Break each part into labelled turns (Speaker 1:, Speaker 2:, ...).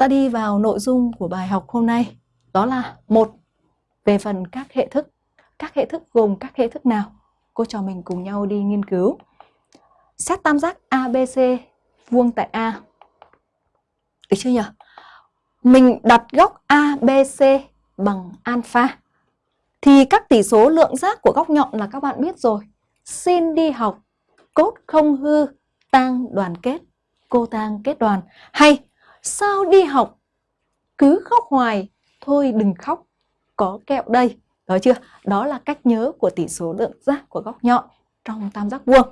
Speaker 1: ta đi vào nội dung của bài học hôm nay. Đó là một về phần các hệ thức. Các hệ thức gồm các hệ thức nào? Cô trò mình cùng nhau đi nghiên cứu. Xét tam giác ABC vuông tại A. Được chưa nhỉ? Mình đặt góc ABC bằng alpha. Thì các tỷ số lượng giác của góc nhọn là các bạn biết rồi. Xin đi học, cốt không hư, tang đoàn kết, cô tang kết đoàn. Hay sao đi học cứ khóc hoài, thôi đừng khóc, có kẹo đây. Đó chưa? Đó là cách nhớ của tỷ số lượng giác của góc nhọn trong tam giác vuông.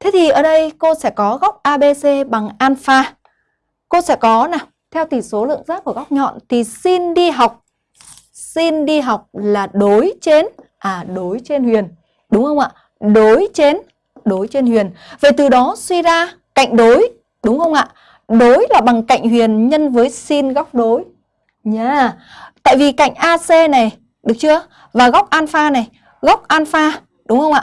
Speaker 1: Thế thì ở đây cô sẽ có góc ABC bằng alpha. Cô sẽ có nào, theo tỷ số lượng giác của góc nhọn thì xin đi học xin đi học là đối trên à đối trên huyền. Đúng không ạ? Đối trên đối trên huyền. Vậy từ đó suy ra cạnh đối, đúng không ạ? Đối là bằng cạnh huyền nhân với sin góc đối. Nha. Yeah. Tại vì cạnh AC này, được chưa? Và góc alpha này, góc alpha, đúng không ạ?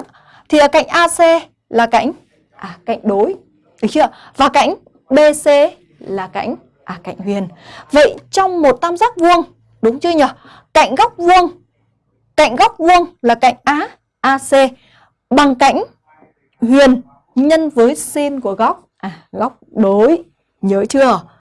Speaker 1: Thì ở cạnh AC là cạnh à cạnh đối, được chưa? Và cạnh BC là cạnh à cạnh huyền. Vậy trong một tam giác vuông, đúng chưa nhỉ? Cạnh góc vuông, cạnh góc vuông là cạnh Á AC bằng cạnh huyền nhân với sin của góc à góc đối. Nhớ chưa?